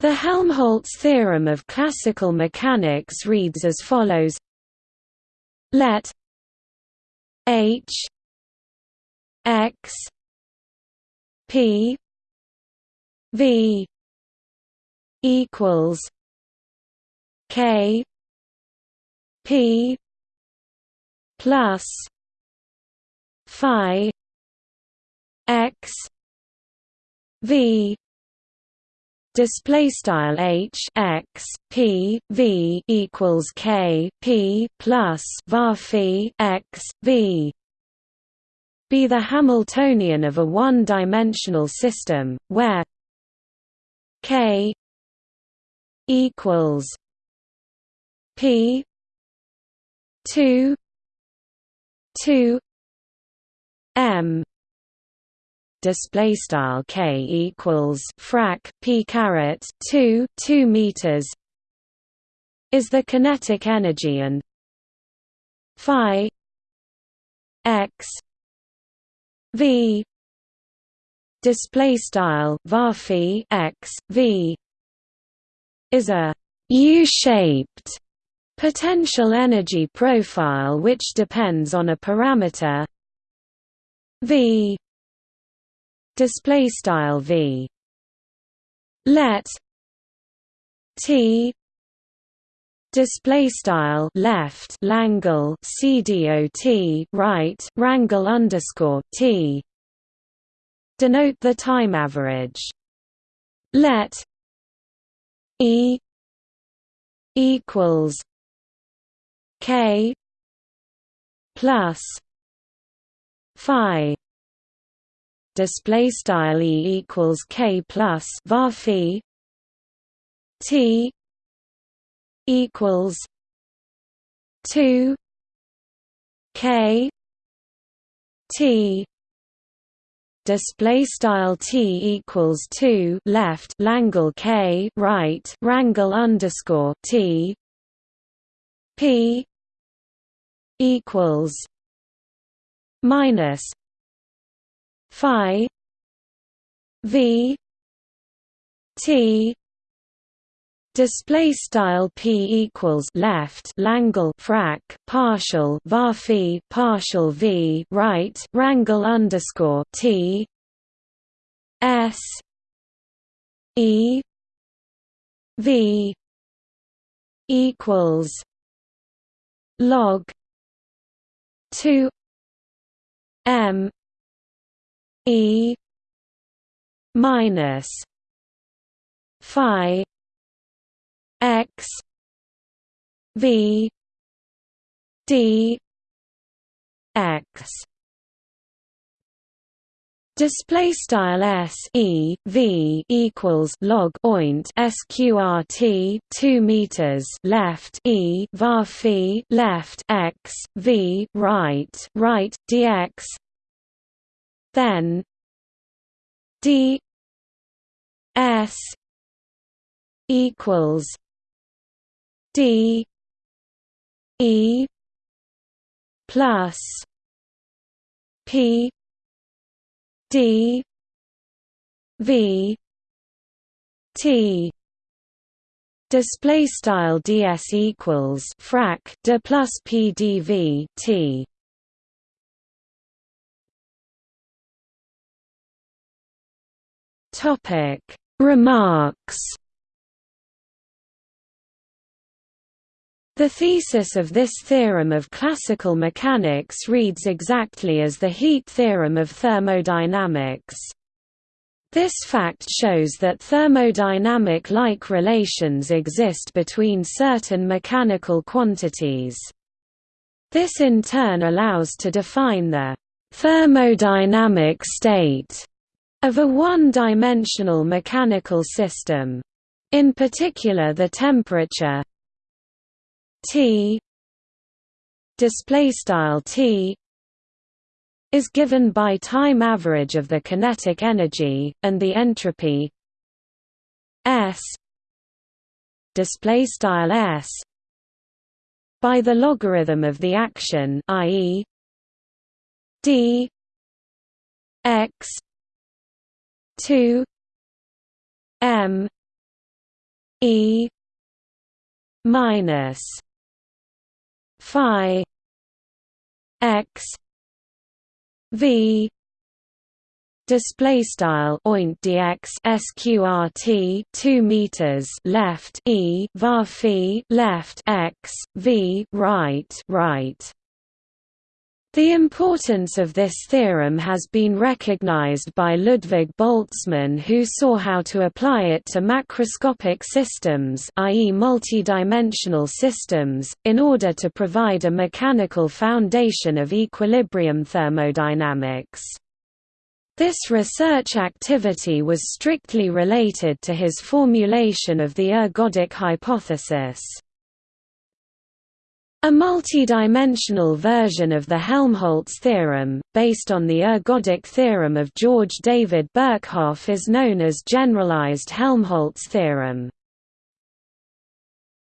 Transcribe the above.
The Helmholtz theorem of classical mechanics reads as follows. Let H X P V equals K P plus Phi X V display style h x p v equals k p plus var x v. Be the Hamiltonian of a one-dimensional system where k equals p 2 2 m display style k equals frac p caret 2 2 meters is the kinetic energy and phi x v display style var x v is a u-shaped potential energy profile which depends on a parameter v display style v. Let t display style left langle cdot right rangle underscore t. Denote the time average. Let e equals k plus phi display style e equals k plus var t equals 2 k t. Display style t equals 2 left langle k right rangle underscore t. P equals minus phi v t display style p equals left langle frac partial var partial v right rangle underscore t s e v equals log 2 m E minus Phi X V D X. Display style s e v equals log oint sqrt two meters left e var left x v right right dx then d s equals d e plus p d v t. Display style ds equals frac d plus p d v t Topic Remarks The thesis of this theorem of classical mechanics reads exactly as the heat theorem of thermodynamics. This fact shows that thermodynamic-like relations exist between certain mechanical quantities. This in turn allows to define the thermodynamic state of a one-dimensional mechanical system. In particular the temperature T T is given by time average of the kinetic energy and the entropy S S by the logarithm of the action i.e. d x 2 m E minus phi x v display style oint dx sqrt 2 meters left e var left x v right right the importance of this theorem has been recognized by Ludwig Boltzmann who saw how to apply it to macroscopic systems i.e. multidimensional systems, in order to provide a mechanical foundation of equilibrium thermodynamics. This research activity was strictly related to his formulation of the ergodic hypothesis. A multidimensional version of the Helmholtz theorem, based on the ergodic theorem of George David Birkhoff is known as generalized Helmholtz theorem.